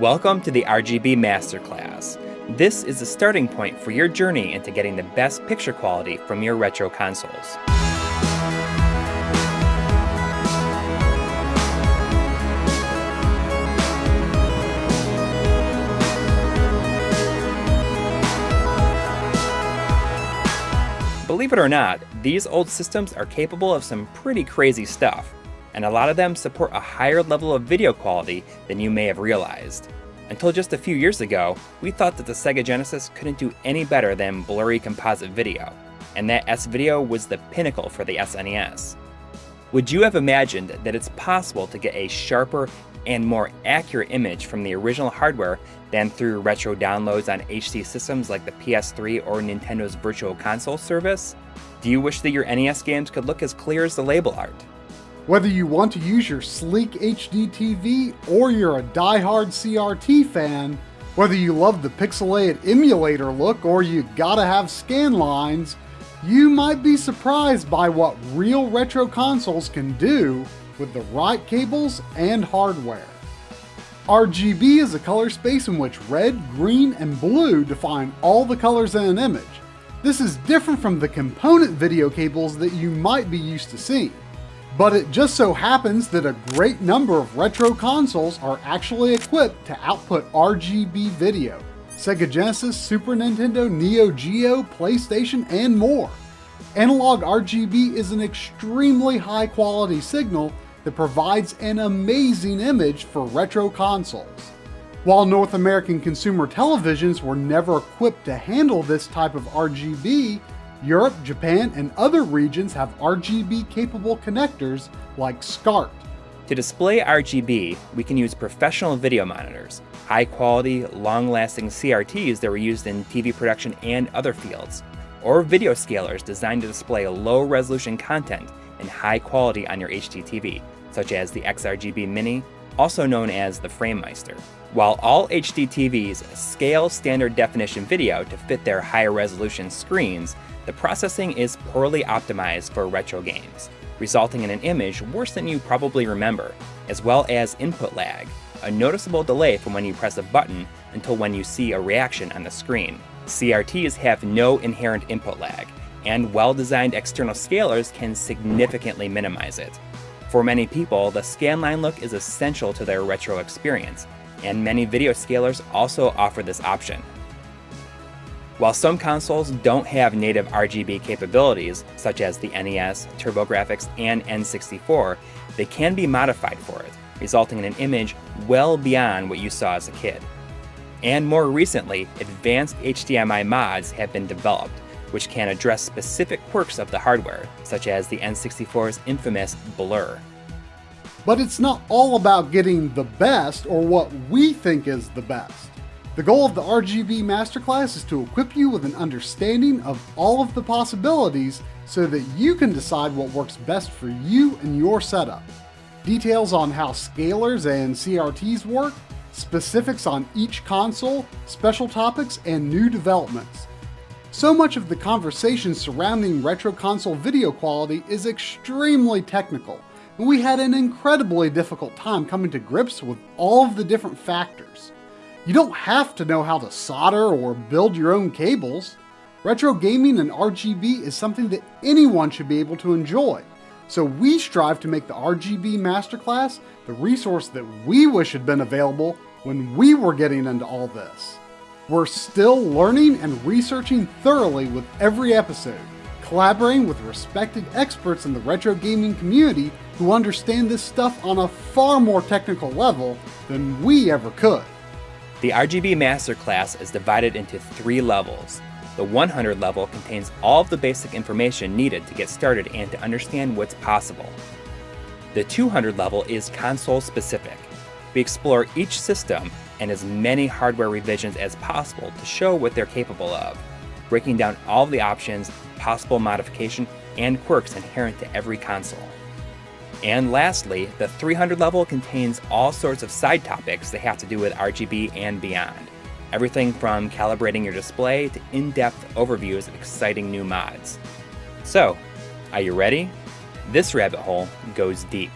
Welcome to the RGB Masterclass. This is the starting point for your journey into getting the best picture quality from your retro consoles. Believe it or not, these old systems are capable of some pretty crazy stuff, and a lot of them support a higher level of video quality than you may have realized. Until just a few years ago, we thought that the Sega Genesis couldn't do any better than blurry composite video, and that S-Video was the pinnacle for the SNES. Would you have imagined that it's possible to get a sharper and more accurate image from the original hardware than through retro downloads on HD systems like the PS3 or Nintendo's Virtual Console service? Do you wish that your NES games could look as clear as the label art? Whether you want to use your sleek HD TV or you're a die-hard CRT fan, whether you love the pixelated emulator look or you gotta have scan lines, you might be surprised by what real retro consoles can do with the right cables and hardware. RGB is a color space in which red, green, and blue define all the colors in an image. This is different from the component video cables that you might be used to seeing. But it just so happens that a great number of retro consoles are actually equipped to output RGB video. Sega Genesis, Super Nintendo, Neo Geo, PlayStation, and more. Analog RGB is an extremely high quality signal that provides an amazing image for retro consoles. While North American consumer televisions were never equipped to handle this type of RGB, Europe, Japan, and other regions have RGB capable connectors like SCART. To display RGB, we can use professional video monitors, high quality, long lasting CRTs that were used in TV production and other fields, or video scalers designed to display low resolution content in high quality on your HDTV, such as the XRGB Mini, also known as the FrameMeister. While all HD TVs scale standard definition video to fit their higher resolution screens, the processing is poorly optimized for retro games, resulting in an image worse than you probably remember, as well as input lag, a noticeable delay from when you press a button until when you see a reaction on the screen. CRTs have no inherent input lag, and well-designed external scalers can significantly minimize it. For many people, the scanline look is essential to their retro experience, and many video scalers also offer this option. While some consoles don't have native RGB capabilities, such as the NES, TurboGrafx, and N64, they can be modified for it, resulting in an image well beyond what you saw as a kid. And more recently, advanced HDMI mods have been developed, which can address specific quirks of the hardware, such as the N64's infamous blur. But it's not all about getting the best or what we think is the best. The goal of the RGB Masterclass is to equip you with an understanding of all of the possibilities so that you can decide what works best for you and your setup. Details on how scalers and CRTs work, specifics on each console, special topics, and new developments. So much of the conversation surrounding retro console video quality is extremely technical, and we had an incredibly difficult time coming to grips with all of the different factors. You don't have to know how to solder or build your own cables. Retro gaming and RGB is something that anyone should be able to enjoy. So we strive to make the RGB Masterclass the resource that we wish had been available when we were getting into all this. We're still learning and researching thoroughly with every episode, collaborating with respected experts in the retro gaming community who understand this stuff on a far more technical level than we ever could. The RGB Masterclass is divided into three levels. The 100 level contains all of the basic information needed to get started and to understand what's possible. The 200 level is console specific. We explore each system and as many hardware revisions as possible to show what they're capable of, breaking down all of the options, possible modification, and quirks inherent to every console. And lastly, the 300 level contains all sorts of side topics that have to do with RGB and beyond. Everything from calibrating your display to in-depth overviews of exciting new mods. So, are you ready? This rabbit hole goes deep.